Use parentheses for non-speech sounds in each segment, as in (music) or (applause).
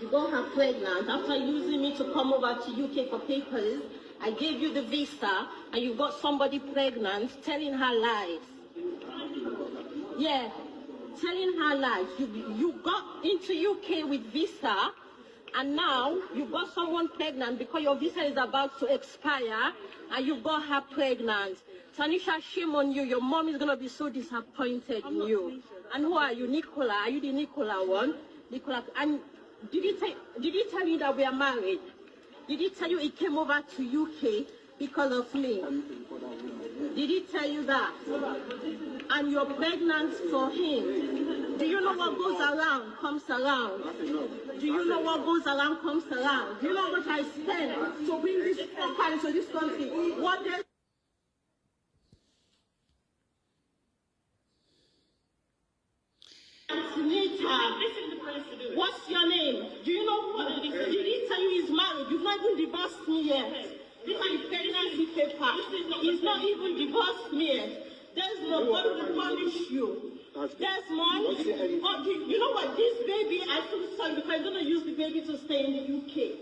You got her pregnant after using me to come over to UK for papers. I gave you the visa and you got somebody pregnant telling her lies. Yeah, telling her lies. You, you got into UK with visa and now you got someone pregnant because your visa is about to expire and you got her pregnant. Tanisha, shame on you. Your mom is going to be so disappointed in you. And who are you? Nicola. Are you the Nicola one? Nicola. And did he, did he tell you that we are married? Did he tell you he came over to UK because of me? Did he tell you that? And you're pregnant for him. Do you know what goes around comes around? Do you know what goes around comes around? Do you know what I spent to bring this fucker into this country? What else? What's your name? Do you know what? Did he tell you he's married? You've not even divorced me yet. This is pregnancy paper. He's not even divorced me yet. Desmond, God will punish you. Desmond, oh, you know what? This baby, I feel sorry because I'm going to use the baby to stay in the UK.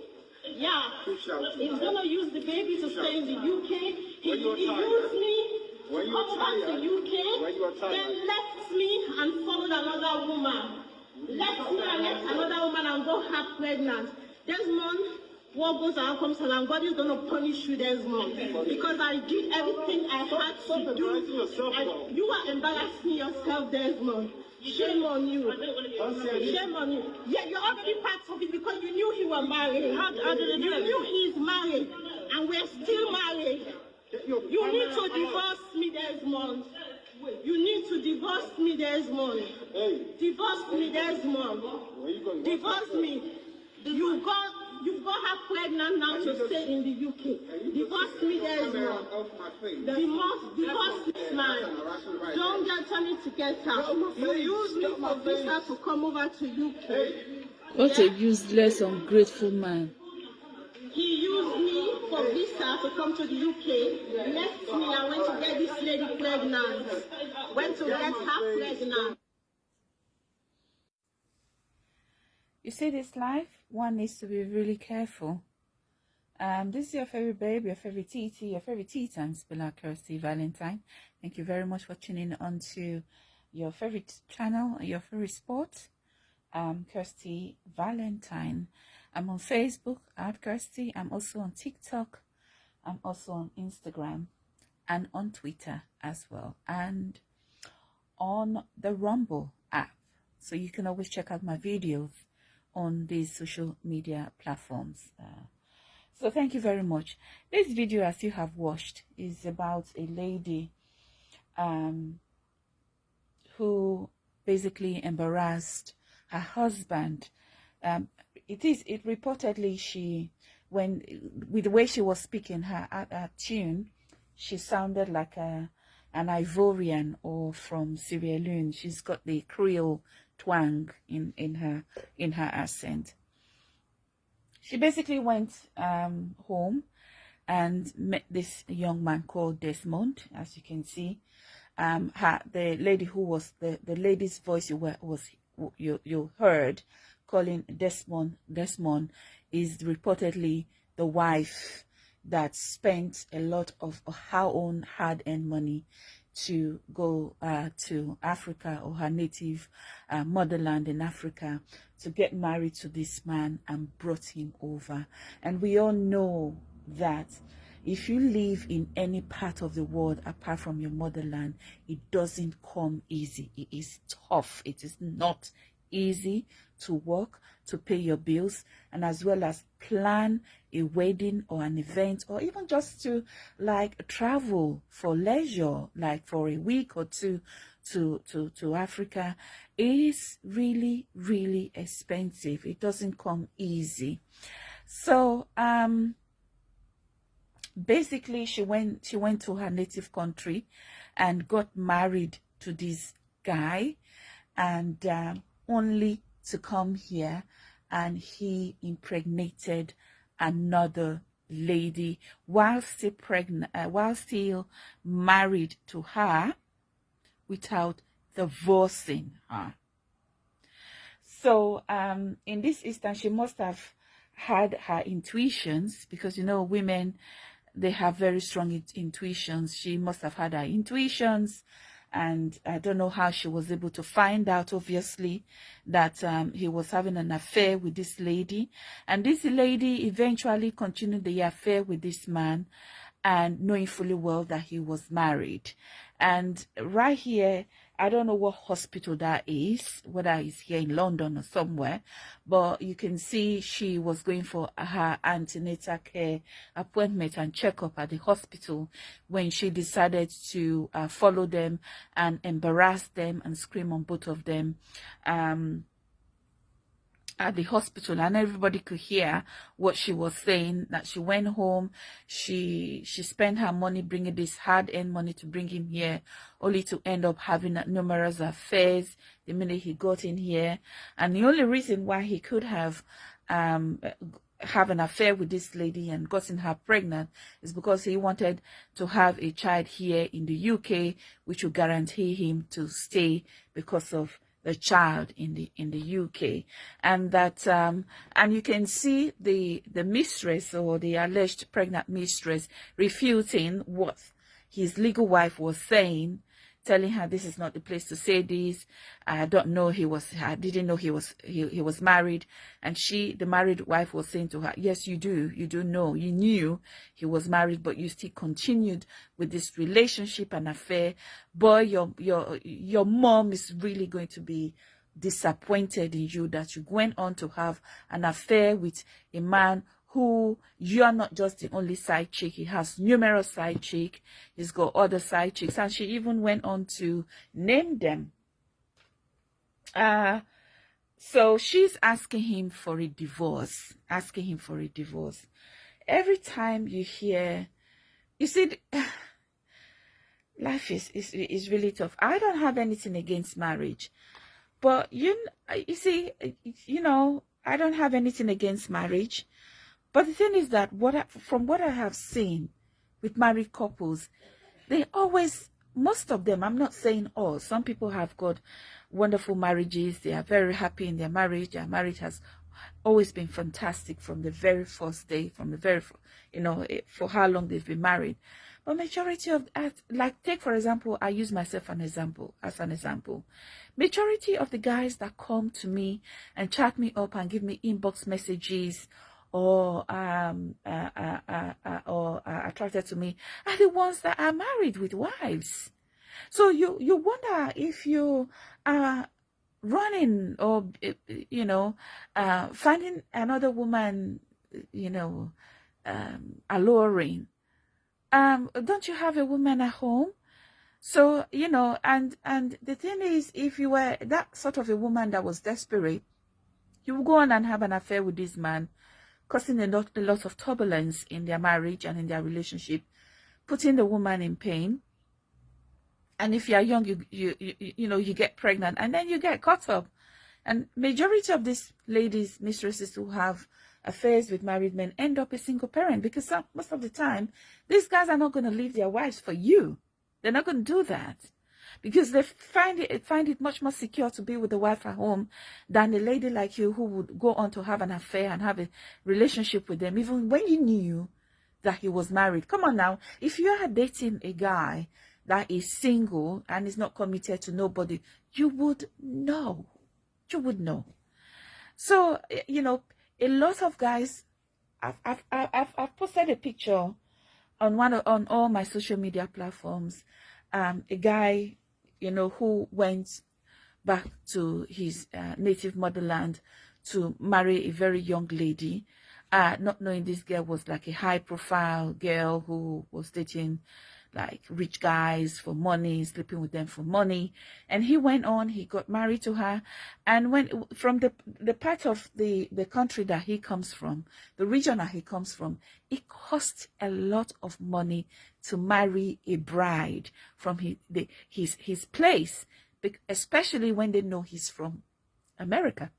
Yeah. He's going to use the baby to stay in the UK. He, he used me when you come back to UK, then left me and followed another woman. Left me and left another woman and got her pregnant. Desmond, what goes around comes around. God is going to punish you, Desmond. Because I did everything I had to do. And you are embarrassing yourself, Desmond. Shame on you. Shame on you. Yeah, you're already part of it because you knew he was married. How, how did you knew he's married. And we're still married. You need to divorce me, Desmond. You need divorce me, Desmond. Divorce me, Desmond. Divorce me. You got you've got her pregnant now to stay in the UK. Divorce me, Desmond. Divorce, divorce this man. Don't get Tony to get her. You use me for visa to come over to UK. What a useless, ungrateful man. He used me for visa to come to the UK, left me and went to get this lady pregnant. Her pregnant. You see this life, one needs to be really careful. Um, this is your favorite baby, your favorite TT, your favorite tea time spiller, Kirsty Valentine. Thank you very much for tuning on to your favorite channel, your favorite sport, um, Kirsty Valentine. I'm on Facebook at Kirsty. I'm also on TikTok. I'm also on Instagram and on Twitter as well. And on the Rumble app. So you can always check out my videos on these social media platforms. Uh, so thank you very much. This video, as you have watched, is about a lady um, who basically embarrassed her husband um, it is it reportedly she when with the way she was speaking her, her, her tune she sounded like a an Ivorian or from Sierra Leone. She's got the Creole twang in in her in her accent. She basically went um, home and met this young man called Desmond, as you can see. Um, her, the lady who was the the lady's voice you were was you you heard calling Desmond Desmond is reportedly the wife that spent a lot of her own hard-earned money to go uh, to Africa or her native uh, motherland in Africa to get married to this man and brought him over. And we all know that if you live in any part of the world apart from your motherland, it doesn't come easy. It is tough. It is not easy to work, to pay your bills, and as well as plan a wedding or an event, or even just to like travel for leisure, like for a week or two to, to, to Africa is really, really expensive. It doesn't come easy. So, um, basically she went, she went to her native country and got married to this guy and, um, only to come here and he impregnated another lady while still pregnant uh, while still married to her without divorcing her So um, in this instance, she must have had her intuitions because you know women they have very strong intuitions. She must have had her intuitions and I don't know how she was able to find out, obviously, that um, he was having an affair with this lady. And this lady eventually continued the affair with this man and knowing fully well that he was married. And right here, I don't know what hospital that is, whether it's here in London or somewhere, but you can see she was going for her antenatal care appointment and checkup at the hospital when she decided to uh, follow them and embarrass them and scream on both of them. Um, at the hospital and everybody could hear what she was saying that she went home. She she spent her money bringing this hard-earned money to bring him here only to end up having numerous affairs the minute he got in here. And the only reason why he could have um have an affair with this lady and gotten her pregnant is because he wanted to have a child here in the UK which would guarantee him to stay because of the child in the in the UK and that um, and you can see the the mistress or the alleged pregnant mistress refuting what his legal wife was saying telling her this is not the place to say this. I don't know he was, I didn't know he was, he, he was married. And she, the married wife was saying to her, yes, you do, you do know, you knew he was married, but you still continued with this relationship and affair. Boy, your, your, your mom is really going to be disappointed in you that you went on to have an affair with a man who you are not just the only side chick. He has numerous side chick. He's got other side chicks. And she even went on to name them. Uh, so she's asking him for a divorce, asking him for a divorce. Every time you hear, you see, (sighs) life is, is, is really tough. I don't have anything against marriage. But you, you see, you know, I don't have anything against marriage. But the thing is that what I, from what I have seen with married couples, they always, most of them, I'm not saying all, some people have got wonderful marriages. They are very happy in their marriage. Their marriage has always been fantastic from the very first day, from the very, you know, eh, for how long they've been married. But majority of, like, take for example, I use myself an example, as an example. Majority of the guys that come to me and chat me up and give me inbox messages or um uh, uh, uh, uh or attracted to me are the ones that are married with wives. So you you wonder if you are running or you know uh, finding another woman you know um, alluring. Um don't you have a woman at home? So you know and and the thing is if you were that sort of a woman that was desperate you would go on and have an affair with this man causing a lot, a lot of turbulence in their marriage and in their relationship, putting the woman in pain. And if you are young, you, you, you, you know, you get pregnant and then you get caught up. And majority of these ladies, mistresses who have affairs with married men end up a single parent because some, most of the time, these guys are not going to leave their wives for you. They're not going to do that because they find it find it much more secure to be with the wife at home than a lady like you who would go on to have an affair and have a relationship with them even when you knew that he was married. Come on now. If you are dating a guy that is single and is not committed to nobody you would know. You would know. So you know a lot of guys i've i've i've, I've posted a picture on one of, on all my social media platforms. Um, a guy you know, who went back to his uh, native motherland to marry a very young lady, uh, not knowing this girl was like a high profile girl who was dating like rich guys for money, sleeping with them for money. And he went on, he got married to her. And when from the the part of the, the country that he comes from, the region that he comes from, it costs a lot of money to marry a bride from his the, his his place, especially when they know he's from America.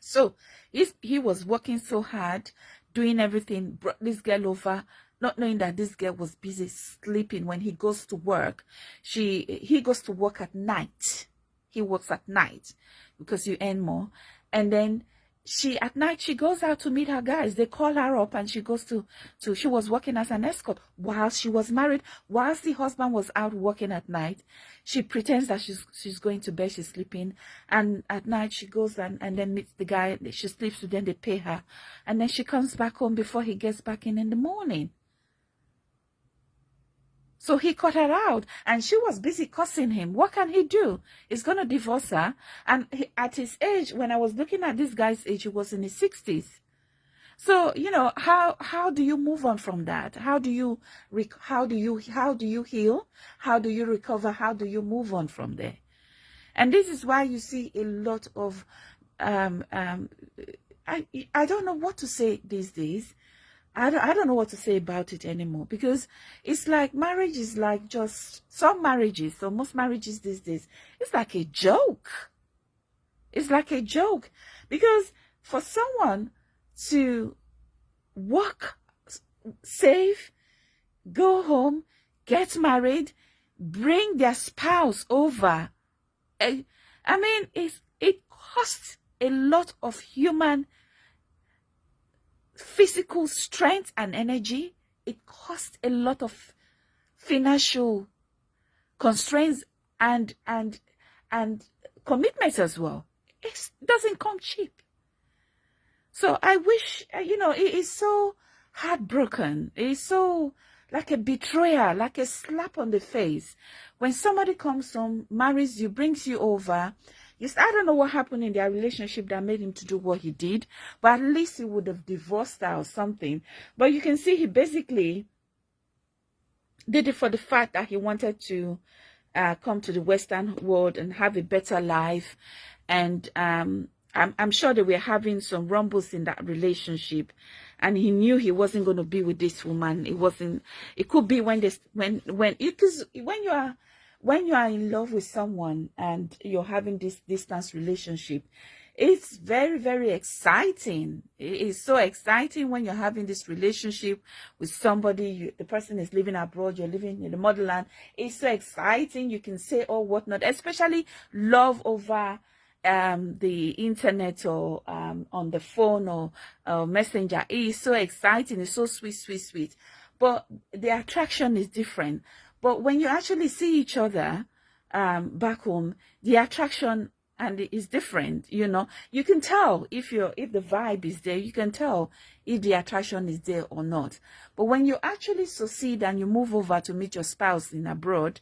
So he's, he was working so hard, doing everything, brought this girl over, not knowing that this girl was busy sleeping when he goes to work. She he goes to work at night. He works at night because you earn more. and then she at night she goes out to meet her guys. They call her up and she goes to to she was working as an escort. While she was married whilst the husband was out working at night she pretends that she's she's going to bed she's sleeping. And at night she goes and and then meets the guy. She sleeps with them they pay her. And then she comes back home before he gets back in in the morning so he cut her out and she was busy cussing him. What can he do? He's going to divorce her. And he, at his age, when I was looking at this guy's age, he was in his 60s. So, you know, how, how do you move on from that? How do you, how do you, how do you heal? How do you recover? How do you move on from there? And this is why you see a lot of, um, um, I, I don't know what to say these days. I don't, I don't know what to say about it anymore because it's like marriage is like just some marriages, so most marriages these days, it's like a joke. It's like a joke because for someone to work, save, go home, get married, bring their spouse over, I, I mean, it's, it costs a lot of human physical strength and energy. It costs a lot of financial constraints and and and commitments as well. It doesn't come cheap. So I wish, uh, you know, it is so heartbroken. It is so like a betrayal, like a slap on the face. When somebody comes home, marries you, brings you over, Yes, I don't know what happened in their relationship that made him to do what he did, but at least he would have divorced her or something. But you can see he basically did it for the fact that he wanted to uh, come to the Western world and have a better life. And um, I'm, I'm sure they were having some rumbles in that relationship and he knew he wasn't going to be with this woman. It wasn't, it could be when this, when, when, because when you are when you are in love with someone and you're having this distance relationship, it's very, very exciting. It's so exciting when you're having this relationship with somebody, you, the person is living abroad, you're living in the motherland. It's so exciting. You can say or whatnot, especially love over um, the internet or um, on the phone or uh, messenger. It's so exciting. It's so sweet, sweet, sweet. But the attraction is different. But when you actually see each other um, back home, the attraction and it is different. You know, you can tell if you're if the vibe is there. You can tell if the attraction is there or not. But when you actually succeed and you move over to meet your spouse in abroad,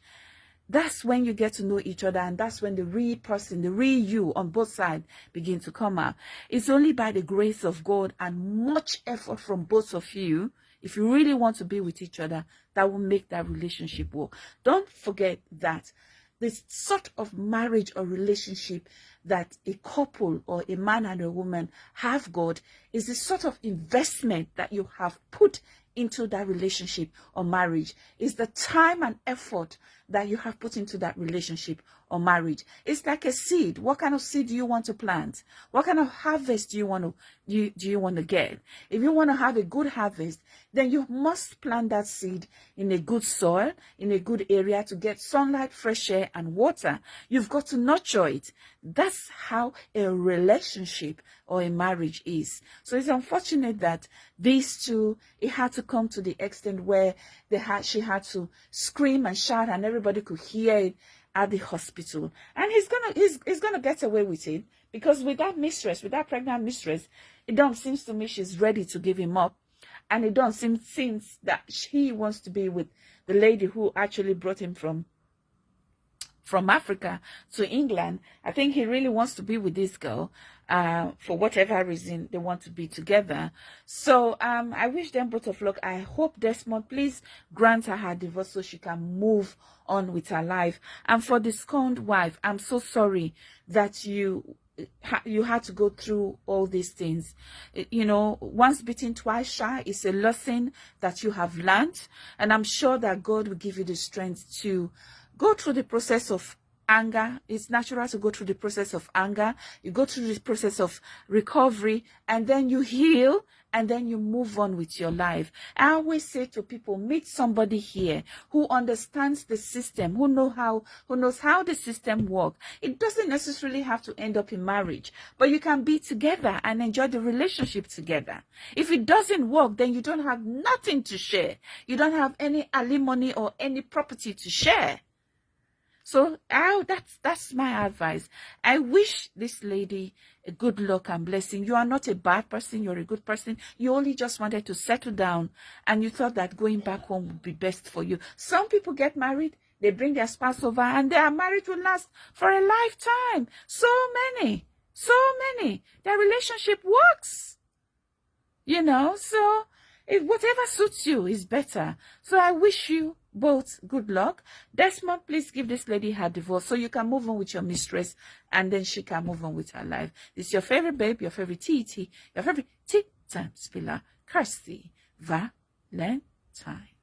that's when you get to know each other and that's when the real person the real you on both sides begin to come out it's only by the grace of god and much effort from both of you if you really want to be with each other, that will make that relationship work. Don't forget that this sort of marriage or relationship that a couple or a man and a woman have got is the sort of investment that you have put into that relationship or marriage is the time and effort that you have put into that relationship or marriage. It's like a seed. What kind of seed do you want to plant? What kind of harvest do you want to you, do you want to get? If you want to have a good harvest, then you must plant that seed in a good soil, in a good area to get sunlight, fresh air, and water. You've got to nurture it. That's how a relationship or a marriage is. So it's unfortunate that these two, it had to come to the extent where they had, she had to scream and shout and everybody could hear it at the hospital. And he's gonna, he's, he's gonna get away with it because with that mistress, with that pregnant mistress, it don't seems to me she's ready to give him up. And it don't seem seems that she wants to be with the lady who actually brought him from from Africa to England. I think he really wants to be with this girl uh, for whatever reason they want to be together. So um, I wish them both of luck. I hope Desmond, please grant her her divorce so she can move on with her life. And for the scorned wife, I'm so sorry that you you had to go through all these things. You know, once bitten, twice shy is a lesson that you have learned. And I'm sure that God will give you the strength to go through the process of anger. It's natural to go through the process of anger. You go through the process of recovery and then you heal and then you move on with your life. I always say to people, meet somebody here who understands the system, who know how, who knows how the system works. It doesn't necessarily have to end up in marriage, but you can be together and enjoy the relationship together. If it doesn't work, then you don't have nothing to share. You don't have any alimony or any property to share. So that's that's my advice. I wish this lady a good luck and blessing. You are not a bad person, you're a good person. You only just wanted to settle down and you thought that going back home would be best for you. Some people get married, they bring their spouse over and their marriage will last for a lifetime. So many, so many. Their relationship works. You know, so if whatever suits you is better. So I wish you both good luck. Desmond, please give this lady her divorce so you can move on with your mistress and then she can move on with her life. it's your favorite babe, your favorite TT, your favorite tea time spiller, Kirsty Valentine.